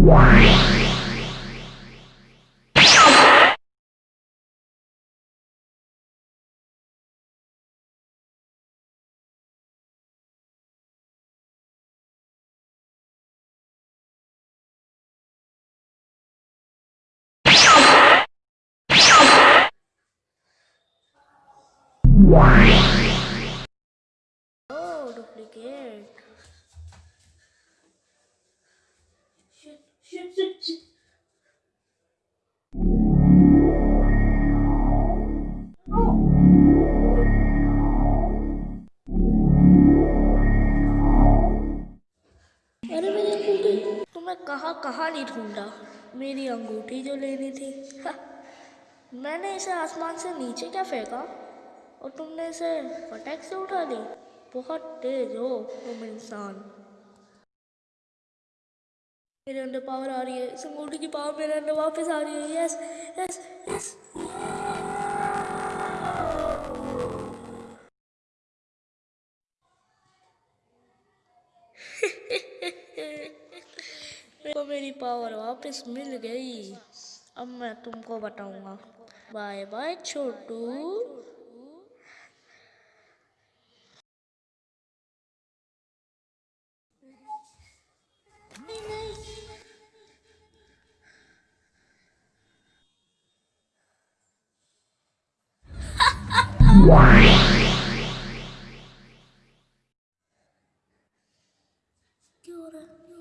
Why? मैं कहाँ कहाँ नहीं ढूंढा मेरी अंगूठी जो लेनी थी। मैंने इसे आसमान से नीचे क्या फेंका? और तुमने इसे फटक से उठा ली? बहुत तेज हो, तुम इंसान। मेरे अंदर पावर आ रही है। इस अंगूठी की पावर मेरे अंदर वापस आ रही है। यस यस यस मेरे को मेरी पावर वापस मिल गई। अब मैं तुमको बताऊँगा। बाय बाय छोटू। क्या रहा